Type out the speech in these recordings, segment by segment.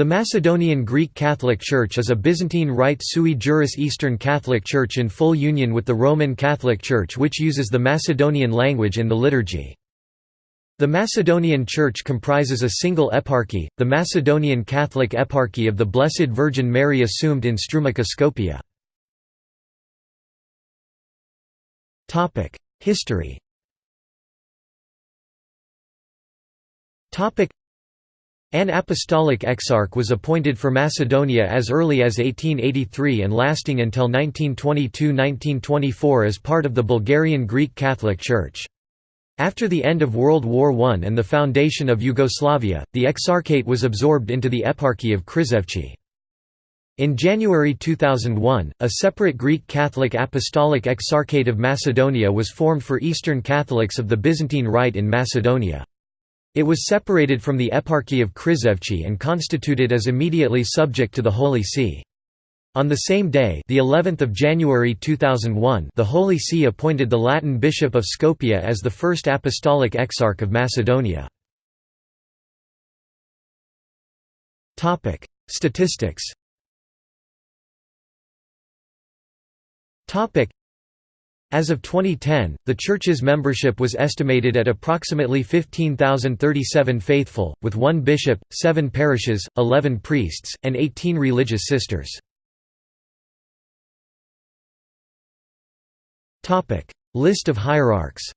The Macedonian Greek Catholic Church is a Byzantine Rite sui juris Eastern Catholic Church in full union with the Roman Catholic Church which uses the Macedonian language in the liturgy. The Macedonian Church comprises a single eparchy, the Macedonian Catholic Eparchy of the Blessed Virgin Mary Assumed in Strumica Skopje. History an apostolic exarch was appointed for Macedonia as early as 1883 and lasting until 1922–1924 as part of the Bulgarian Greek Catholic Church. After the end of World War I and the foundation of Yugoslavia, the exarchate was absorbed into the Eparchy of Krizevci. In January 2001, a separate Greek Catholic Apostolic Exarchate of Macedonia was formed for Eastern Catholics of the Byzantine Rite in Macedonia. It was separated from the Eparchy of Krizevci and constituted as immediately subject to the Holy See. On the same day, the 11th of January 2001, the Holy See appointed the Latin Bishop of Skopje as the first apostolic exarch of Macedonia. Topic: Statistics. Topic: as of 2010, the Church's membership was estimated at approximately 15,037 faithful, with one bishop, seven parishes, 11 priests, and 18 religious sisters. List of hierarchs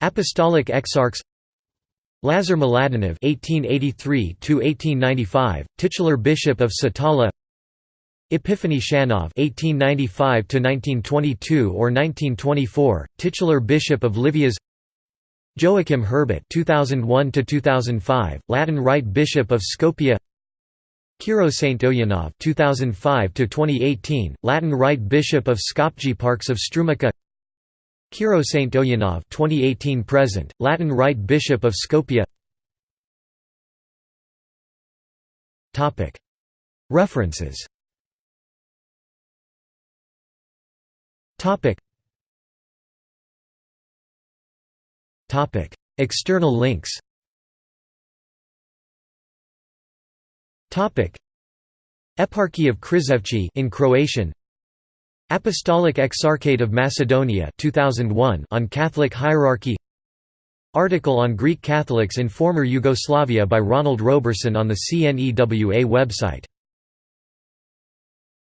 Apostolic exarchs Lazar Mladenov (1883–1895), titular bishop of Satala. Epiphany Shanov (1895–1922 or 1924), titular bishop of Livias. Joachim Herbut (2001–2005), Latin Rite bishop of Skopje. Kiro Stojanov (2005–2018), Latin Rite bishop of Skopje Parks of Strumica. Kiro Stojanov (2018 present), Latin Rite bishop of Skopje. Topic. References. Topic. Topic. External links Topic. Eparchy of Krizevci in Croatian Apostolic Exarchate of Macedonia 2001 on Catholic hierarchy Article on Greek Catholics in former Yugoslavia by Ronald Roberson on the CNEWA website